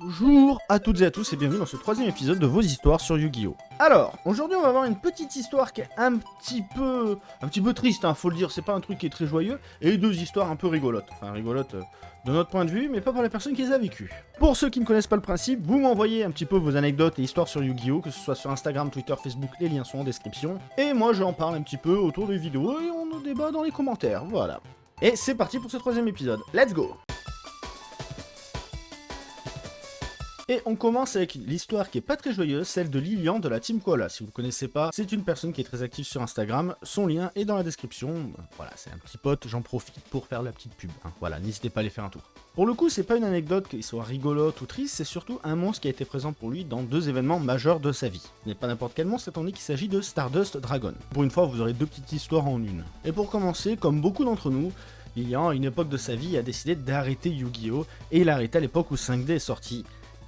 Bonjour à toutes et à tous et bienvenue dans ce troisième épisode de vos histoires sur Yu-Gi-Oh! Alors, aujourd'hui on va voir une petite histoire qui est un petit peu... un petit peu triste, hein, faut le dire, c'est pas un truc qui est très joyeux, et deux histoires un peu rigolotes. Enfin, rigolotes euh, de notre point de vue, mais pas pour les personnes qui les a vécues. Pour ceux qui ne connaissent pas le principe, vous m'envoyez un petit peu vos anecdotes et histoires sur Yu-Gi-Oh! que ce soit sur Instagram, Twitter, Facebook, les liens sont en description. Et moi j'en parle un petit peu autour des vidéos et on débat dans les commentaires, voilà. Et c'est parti pour ce troisième épisode, let's go Et on commence avec l'histoire qui est pas très joyeuse, celle de Lilian de la Team Koala. Si vous ne connaissez pas, c'est une personne qui est très active sur Instagram. Son lien est dans la description. Voilà, c'est un petit pote, j'en profite pour faire la petite pub. hein. Voilà, n'hésitez pas à aller faire un tour. Pour le coup, c'est pas une anecdote qui soit rigolote ou triste, c'est surtout un monstre qui a été présent pour lui dans deux événements majeurs de sa vie. Ce n'est pas n'importe quel monstre, étant donné qu'il s'agit de Stardust Dragon. Pour une fois, vous aurez deux petites histoires en une. Et pour commencer, comme beaucoup d'entre nous, Lilian, à une époque de sa vie, a décidé d'arrêter Yu-Gi-Oh! et il a arrêté à l'époque où 5D est sorti.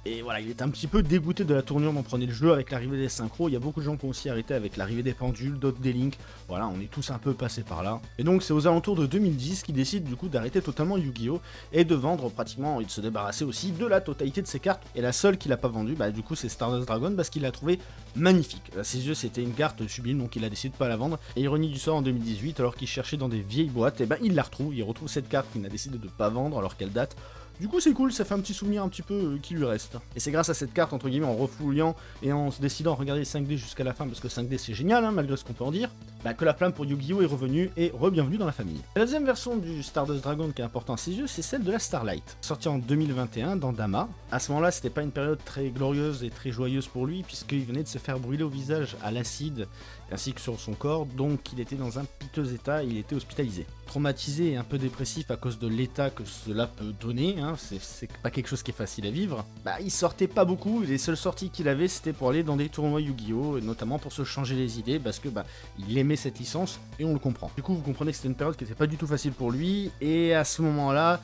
Et voilà, il est un petit peu dégoûté de la tournure dont prenait le jeu avec l'arrivée des synchros. Il y a beaucoup de gens qui ont aussi arrêté avec l'arrivée des pendules, d'autres des links. Voilà, on est tous un peu passés par là. Et donc c'est aux alentours de 2010 qu'il décide du coup d'arrêter totalement Yu-Gi-Oh! et de vendre pratiquement, et de se débarrasser aussi de la totalité de ses cartes. Et la seule qu'il a pas vendue, bah du coup c'est Stardust Dragon parce qu'il l'a trouvé magnifique. À ses yeux c'était une carte sublime donc il a décidé de pas la vendre. Et ironie du sort en 2018, alors qu'il cherchait dans des vieilles boîtes, et ben il la retrouve, il retrouve cette carte qu'il a décidé de pas vendre alors qu'elle date du coup c'est cool, ça fait un petit souvenir un petit peu euh, qui lui reste. Et c'est grâce à cette carte, entre guillemets, en refouillant et en se décidant à regarder 5D jusqu'à la fin, parce que 5D c'est génial, hein, malgré ce qu'on peut en dire, bah, que la flamme pour Yu-Gi-Oh est revenue et re-bienvenue dans la famille. La deuxième version du Stardust Dragon qui est importante à ses yeux, c'est celle de la Starlight, sortie en 2021 dans Dama. À ce moment-là, c'était pas une période très glorieuse et très joyeuse pour lui, puisqu'il venait de se faire brûler au visage à l'acide ainsi que sur son corps, donc il était dans un piteux état, il était hospitalisé. Traumatisé et un peu dépressif à cause de l'état que cela peut donner, hein, c'est pas quelque chose qui est facile à vivre, bah il sortait pas beaucoup, les seules sorties qu'il avait c'était pour aller dans des tournois Yu-Gi-Oh! notamment pour se changer les idées parce que bah il aimait cette licence et on le comprend. Du coup vous comprenez que c'était une période qui était pas du tout facile pour lui et à ce moment-là,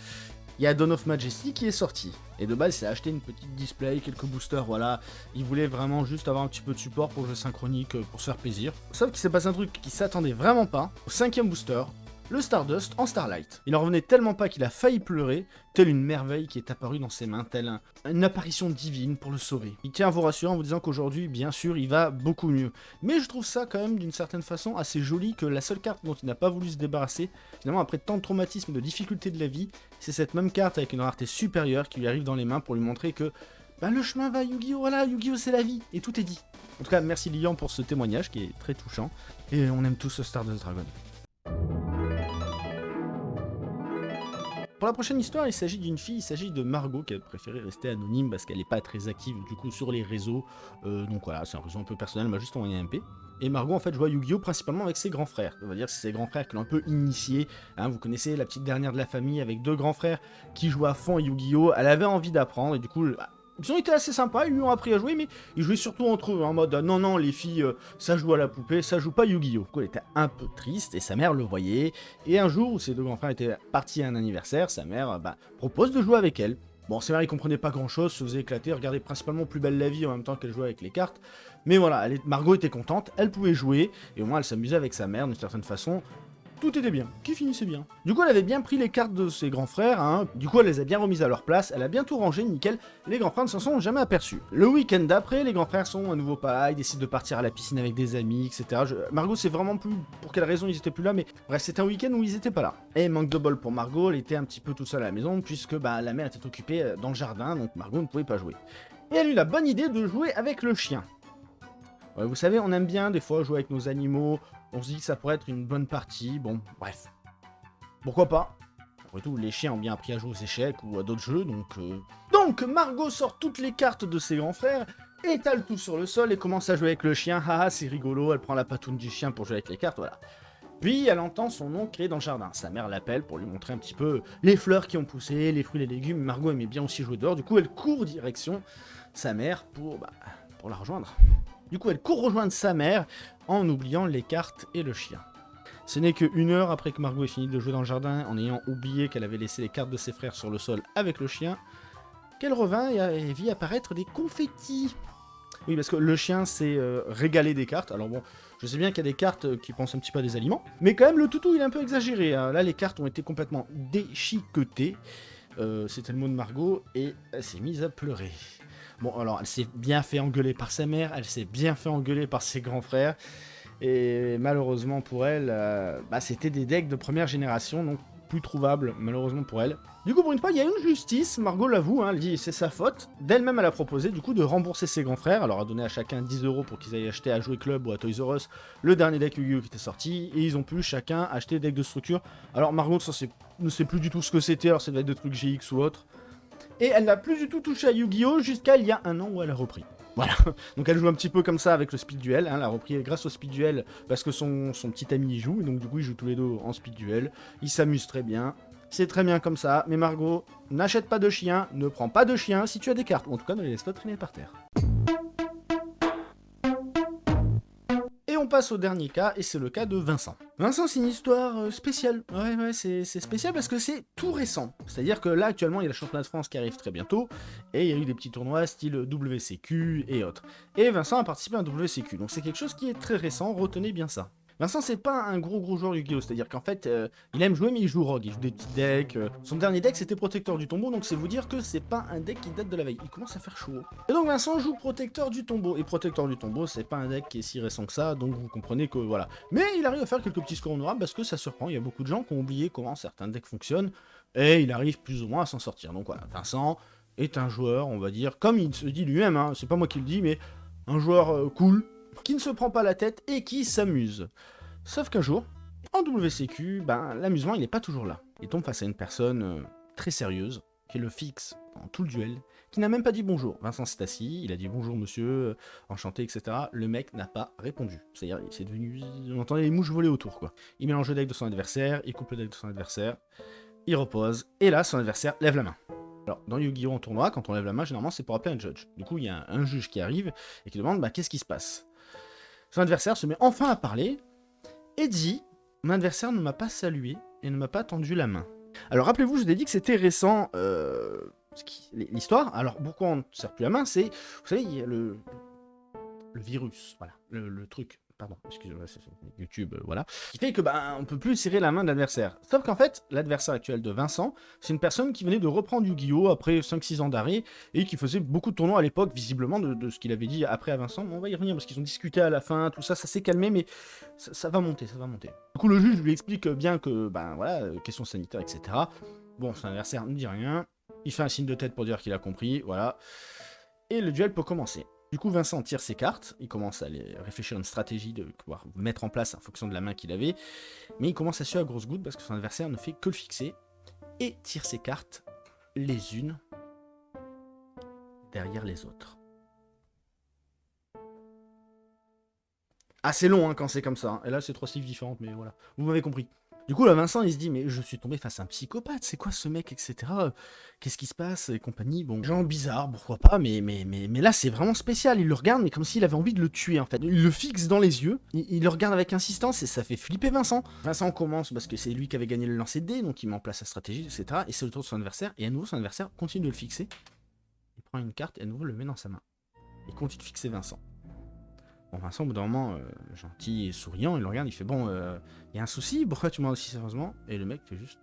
il y a Dawn of Majesty qui est sorti. Et de base, il s'est acheté une petite display, quelques boosters, voilà. Il voulait vraiment juste avoir un petit peu de support pour le jeu synchronique, euh, pour se faire plaisir. Sauf qu'il s'est passé un truc qui s'attendait vraiment pas. Au cinquième booster, le Stardust en Starlight. Il en revenait tellement pas qu'il a failli pleurer, telle une merveille qui est apparue dans ses mains, telle un- une apparition divine pour le sauver. Il tient à vous rassurer en vous disant qu'aujourd'hui, bien sûr, il va beaucoup mieux. Mais je trouve ça quand même d'une certaine façon assez joli que la seule carte dont il n'a pas voulu se débarrasser, finalement après tant de traumatismes et de difficultés de la vie, c'est cette même carte avec une rareté supérieure qui lui arrive dans les mains pour lui montrer que bah, le chemin va Yu-Gi-Oh! Voilà, Yu-Gi-Oh! c'est la vie, et tout est dit. En tout cas, merci Lilian pour ce témoignage qui est très touchant, et on aime tous ce Stardust Dragon. Pour la prochaine histoire, il s'agit d'une fille, il s'agit de Margot qui a préféré rester anonyme parce qu'elle n'est pas très active du coup sur les réseaux. Euh, donc voilà, c'est un réseau un peu personnel, elle m'a juste envoyé un MP. Et Margot en fait joue à Yu-Gi-Oh principalement avec ses grands frères. On va dire c'est ses grands frères qui l'ont un peu initié. Hein, vous connaissez la petite dernière de la famille avec deux grands frères qui jouent à fond à Yu-Gi-Oh. Elle avait envie d'apprendre et du coup ils ont été assez sympas, ils lui ont appris à jouer, mais ils jouaient surtout entre eux, en mode non, non, les filles, euh, ça joue à la poupée, ça joue pas Yu-Gi-Oh! Elle était un peu triste et sa mère le voyait. Et un jour où ses deux grands frères étaient partis à un anniversaire, sa mère euh, bah, propose de jouer avec elle. Bon, c'est vrai, il comprenait pas grand chose, se faisait éclater, regardait principalement Plus belle la vie en même temps qu'elle jouait avec les cartes. Mais voilà, Margot était contente, elle pouvait jouer, et au moins elle s'amusait avec sa mère d'une certaine façon. Tout était bien, qui finissait bien. Du coup, elle avait bien pris les cartes de ses grands frères, hein. du coup, elle les a bien remises à leur place, elle a bien tout rangé, nickel. Les grands frères ne s'en sont jamais aperçus. Le week-end d'après, les grands frères sont à nouveau pas là, ils décident de partir à la piscine avec des amis, etc. Je- Margot, c'est vraiment plus pour quelle raison ils étaient plus là, mais bref, c'était un week-end où ils étaient pas là. Et manque de bol pour Margot, elle était un petit peu toute seule à la maison, puisque bah, la mère était occupée euh, dans le jardin, donc Margot ne pouvait pas jouer. Et elle a eu la bonne idée de jouer avec le chien. Vous savez, on aime bien des fois jouer avec nos animaux, on se dit que ça pourrait être une bonne partie, bon, bref. Pourquoi pas? Après tout, les chiens ont bien appris à jouer aux échecs ou à d'autres jeux, donc... euh, Donc, Margot sort toutes les cartes de ses grands frères, étale tout sur le sol et commence à jouer avec le chien. Haha, c'est rigolo, elle prend la patoune du chien pour jouer avec les cartes, voilà. Puis, elle entend son nom crier dans le jardin. Sa mère l'appelle pour lui montrer un petit peu les fleurs qui ont poussé, les fruits et les légumes. Margot aimait bien aussi jouer dehors, du coup, elle court direction sa mère pour, bah, pour la rejoindre. Du coup, elle court rejoindre sa mère en oubliant les cartes et le chien. Ce n'est que une heure après que Margot ait fini de jouer dans le jardin, en ayant oublié qu'elle avait laissé les cartes de ses frères sur le sol avec le chien, qu'elle revint et vit apparaître des confettis. Oui, parce que le chien s'est euh, régalé des cartes. Alors bon, je sais bien qu'il y a des cartes euh, qui pensent un petit peu à des aliments, mais quand même, le toutou, il est un peu exagéré. hein. Là, les cartes ont été complètement déchiquetées. Euh, c'était le mot de Margot, et elle s'est mise à pleurer. Bon, alors, elle s'est bien fait engueuler par sa mère, elle s'est bien fait engueuler par ses grands frères, et malheureusement pour elle, euh, bah, c'était des decks de première génération, donc plus trouvables, malheureusement pour elle. Du coup, pour une fois, il y a une justice, Margot l'avoue, hein, elle dit c'est sa faute. D'elle-même, elle a proposé du coup de rembourser ses grands frères, elle leur a donné à chacun 10 euros pour qu'ils aillent acheter à Jouer Club ou à Toys R le dernier deck Yu-Gi-Oh qui était sorti, et ils ont pu chacun acheter des decks de structure. Alors Margot ça, ne sait plus du tout ce que c'était, alors ça devait être des trucs GX ou autre. Et elle n'a plus du tout touché à Yu-Gi-Oh! jusqu'à il y a un an où elle a repris. Voilà, donc elle joue un petit peu comme ça avec le speed duel, hein. elle a repris grâce au speed duel parce que son, petit ami joue, et donc du coup ils jouent tous les deux en speed duel, ils s'amusent très bien, c'est très bien comme ça, mais Margot, n'achète pas de chien, ne prends pas de chien si tu as des cartes, ou en tout cas ne les laisse pas traîner par terre. Passe au dernier cas, et c'est le cas de Vincent. Vincent, c'est une histoire euh, spéciale. Ouais, ouais, c'est spécial parce que c'est tout récent. C'est-à-dire que là, actuellement, il y a le championnat de France qui arrive très bientôt, et il y a eu des petits tournois style WCQ et autres. Et Vincent a participé à un WCQ, donc c'est quelque chose qui est très récent, retenez bien ça. Vincent, c'est pas un gros gros joueur Yu-Gi-Oh! C'est-à-dire qu'en fait, euh, il aime jouer, mais il joue rogue. Il joue des petits decks. Euh. Son dernier deck, c'était Protecteur du Tombeau, donc c'est vous dire que c'est pas un deck qui date de la veille. Il commence à faire chaud. Et donc Vincent joue Protecteur du Tombeau. Et Protecteur du Tombeau, c'est pas un deck qui est si récent que ça, donc vous comprenez que voilà. Mais il arrive à faire quelques petits scores honorables parce que ça surprend. Il y a beaucoup de gens qui ont oublié comment certains decks fonctionnent. Et il arrive plus ou moins à s'en sortir. Donc voilà, Vincent est un joueur, on va dire, comme il se dit lui-même, hein, c'est pas moi qui le dis, mais un joueur euh, cool, qui ne se prend pas la tête et qui s'amuse. Sauf qu'un jour, en WCQ, ben, l'amusement il n'est pas toujours là. Il tombe face à une personne euh, très sérieuse, qui le fixe dans tout le duel, qui n'a même pas dit bonjour. Vincent s'est assis, il a dit bonjour monsieur, euh, enchanté, etc. Le mec n'a pas répondu. C'est-à-dire, c'est devenu... On entendait les mouches voler autour, quoi. Il mélange le deck de son adversaire, il coupe le deck de son adversaire, il repose, et là, son adversaire lève la main. Alors, dans Yu-Gi-Oh! en tournoi, quand on lève la main, généralement, c'est pour appeler un judge. Du coup, il y a un, juge qui arrive et qui demande, bah, qu'est-ce qui se passe? Son adversaire se met enfin à parler, et dit « Mon adversaire ne m'a pas salué et ne m'a pas tendu la main. » Alors rappelez-vous, je vous ai dit que c'était récent, euh, l'histoire. Alors pourquoi on ne sert plus la main? C'est, vous savez, il y a le, le virus, voilà, le truc pardon, excusez-moi, YouTube, euh, voilà, qui fait que bah, on peut plus serrer la main de l'adversaire. Sauf qu'en fait, l'adversaire actuel de Vincent, c'est une personne qui venait de reprendre Yu-Gi-Oh! après 5-6 ans d'arrêt, et qui faisait beaucoup de tournois à l'époque, visiblement, de, ce qu'il avait dit après à Vincent. on va y revenir, parce qu'ils ont discuté à la fin, tout ça, ça s'est calmé, mais ça, va monter, ça va monter. Du coup, le juge lui explique bien que, ben voilà, euh, question sanitaire, etc. Bon, son adversaire ne dit rien, il fait un signe de tête pour dire qu'il a compris, voilà. Et le duel peut commencer. Du coup, Vincent tire ses cartes, il commence à réfléchir à une stratégie de pouvoir mettre en place en fonction de la main qu'il avait, mais il commence à suer à grosse goutte parce que son adversaire ne fait que le fixer, et tire ses cartes les unes derrière les autres. Assez long hein, quand c'est comme ça, hein. et là c'est trois styles différentes, mais voilà, vous m'avez compris. Du coup, là, Vincent, il se dit, mais je suis tombé face à un psychopathe, c'est quoi ce mec, etc. Qu'est-ce qui se passe, et compagnie. Bon, genre bizarre, pourquoi pas, mais, mais, mais, mais là, c'est vraiment spécial. Il le regarde, mais comme s'il avait envie de le tuer, en fait. Il le fixe dans les yeux, il, le regarde avec insistance, et ça fait flipper Vincent. Vincent commence, parce que c'est lui qui avait gagné le lancer de dés, donc il met en place sa stratégie, etc. Et c'est le tour de son adversaire, et à nouveau, son adversaire continue de le fixer. Il prend une carte, et à nouveau, le met dans sa main. Il continue de fixer Vincent. Bon, Vincent, au bout d'un moment, euh, gentil et souriant, il le regarde, il fait Bon, il euh, y a un souci, pourquoi tu m'en aussi sérieusement? Et le mec fait juste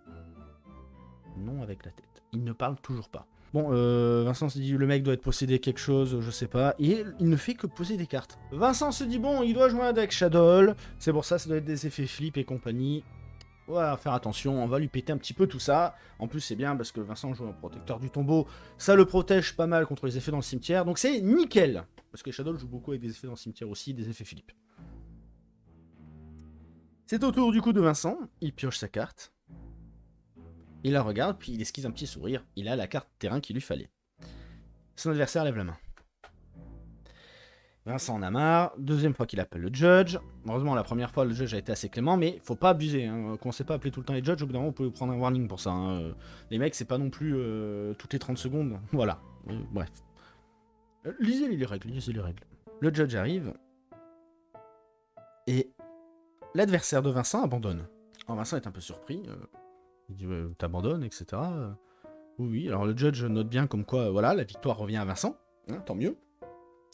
non avec la tête. Il ne parle toujours pas. Bon, euh, Vincent se dit le mec doit être possédé quelque chose, je sais pas, et il ne fait que poser des cartes. Vincent se dit bon, il doit jouer un deck Shadow, c'est pour ça, ça doit être des effets flip et compagnie. On faire attention, on va lui péter un petit peu tout ça. En plus, c'est bien parce que Vincent joue un protecteur du tombeau, ça le protège pas mal contre les effets dans le cimetière, donc c'est nickel. Parce que Shadow joue beaucoup avec des effets dans le cimetière aussi, des effets Philippe. C'est au tour du coup de Vincent, il pioche sa carte. Il la regarde, puis il esquisse un petit sourire. Il a la carte terrain qu'il lui fallait. Son adversaire lève la main. Vincent en a marre. Deuxième fois qu'il appelle le judge. Heureusement, la première fois, le judge a été assez clément, mais faut pas abuser. Hein. Qu'on sait pas appeler tout le temps les judges, au bout d'un moment, on peut prendre un warning pour ça. Hein. Les mecs, c'est pas non plus euh, toutes les 30 secondes. Voilà. Euh, bref. Euh, lisez les règles, lisez les règles. Le judge arrive. Et l'adversaire de Vincent abandonne. Alors Vincent est un peu surpris. Il dit T'abandonnes, etc. oui, oui. Alors le judge note bien comme quoi, voilà, la victoire revient à Vincent. Hein, tant mieux.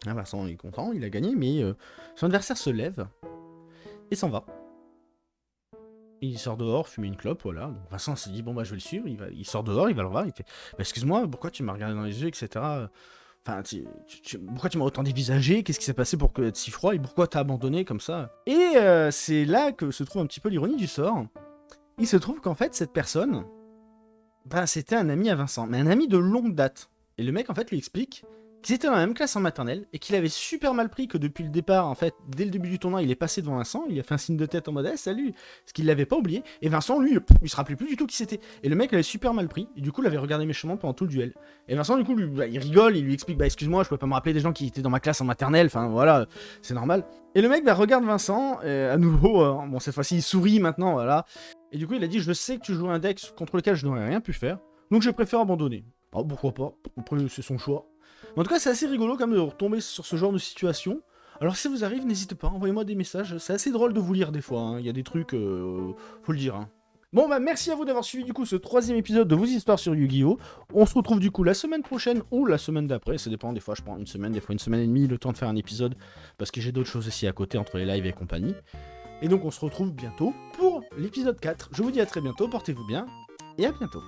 Vincent est content, il a gagné, mais euh, son adversaire se lève et s'en va. Il sort dehors, fumer une clope, voilà. Vincent s'est dit, bon bah je vais le suivre, il, sort dehors, il va le voir, il fait, bah, excuse-moi, pourquoi tu m'as regardé dans les yeux, etc. Enfin, pourquoi tu m'as autant dévisagé Qu'est-ce qui s'est passé pour être si froid Et pourquoi t'as abandonné comme ça? Et euh, c'est là que se trouve un petit peu l'ironie du sort. Il se trouve qu'en fait, cette personne, bah, c'était un ami à Vincent, mais un ami de longue date. Et le mec, en fait, lui explique qu'ils étaient dans la même classe en maternelle et qu'il avait super mal pris que depuis le départ, en fait, dès le début du tournoi, il est passé devant Vincent, il a fait un signe de tête en mode eh, salut, ce qu'il l'avait pas oublié. Et Vincent, lui, il se rappelait plus du tout qui c'était. Et le mec l'avait super mal pris et du coup, il avait regardé méchamment pendant tout le duel. Et Vincent, du coup, lui, bah, il rigole, il lui explique bah excuse-moi, je peux pas me rappeler des gens qui étaient dans ma classe en maternelle, enfin voilà, c'est normal. Et le mec bah, regarde Vincent, et à nouveau, euh, bon cette fois-ci il sourit maintenant, voilà. Et du coup, il a dit je sais que tu joues un deck contre lequel je n'aurais rien pu faire, donc je préfère abandonner. Oh, pourquoi pas Après, c'est son choix. En tout cas, c'est assez rigolo quand même de retomber sur ce genre de situation. Alors si ça vous arrive, n'hésitez pas, envoyez-moi des messages. C'est assez drôle de vous lire des fois, hein. il y a des trucs, euh, faut le dire. Hein. Bon bah merci à vous d'avoir suivi du coup ce troisième épisode de vos histoires sur Yu-Gi-Oh! On se retrouve du coup la semaine prochaine ou la semaine d'après, ça dépend, des fois je prends une semaine, des fois une semaine et demie, le temps de faire un épisode, parce que j'ai d'autres choses aussi à côté entre les lives et compagnie. Et donc on se retrouve bientôt pour l'épisode 4. Je vous dis à très bientôt, portez-vous bien, et à bientôt.